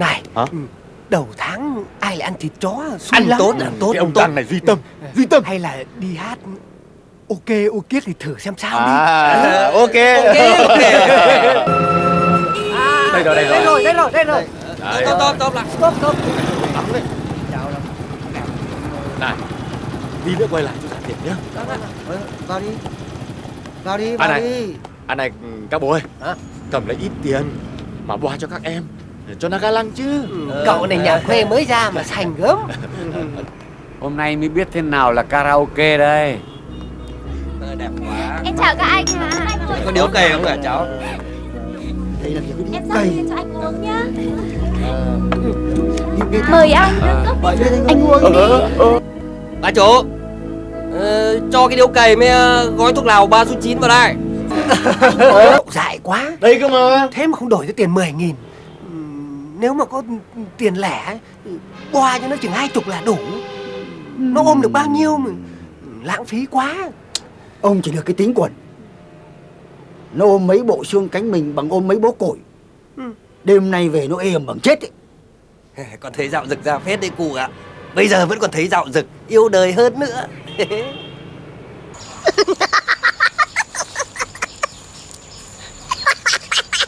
Này Hả? ừ, Đầu tháng ai lại ăn thịt chó? Xui Ăn lắm. tốt, ăn tốt, Cái ông tốt. Tăng này duy tâm Duy tâm. Hay là đi hát Ok ok thì thử xem sao đi. À ok. Ok, ok. Đây rồi đây Đây rồi. rồi đây rồi đây rồi. Tốt, tốt, tốt lại. Stop stop. Này Đi nữa quay lại cho trả tiền nhá. Vào đi. Vào đi, À vào này. đi. À này các bố ơi. Hả? Cầm lấy ít tiền Mà boa cho các em Cho nó ga lăng chứ. Cậu này nhà quê mới ra mà sành gớm. Hôm nay mới biết thế nào là karaoke đây. Ờ, Đẹp quá. Em chào các anh ạ. Có điếu cày không hả cháu? Đây là cái Em điếu cây cho anh uống nhá. Cây Mời anh. Gọi lên anh Anh uống đi. Bà chủ ờ, Cho cái điếu cày với ờ, gói thuốc lào ba số 9 vào đây. Dại quá. Đây cơ mà. Thế mà không đổi cho tiền 10 nghìn Nếu mà có tiền lẻ Boa cho nó chừng hai chục là đủ. Nó ôm được bao nhiêu mà Lãng phí quá. Ông chỉ được cái tính quần Nó ôm mấy bộ xương cánh mình bằng ôm mấy bó củi Ừ. Đêm nay về nó êm bằng chết ấy. Còn thấy dạo rực ra phết đấy cụ ạ. Bây giờ vẫn còn thấy dạo rực Yêu đời hơn nữa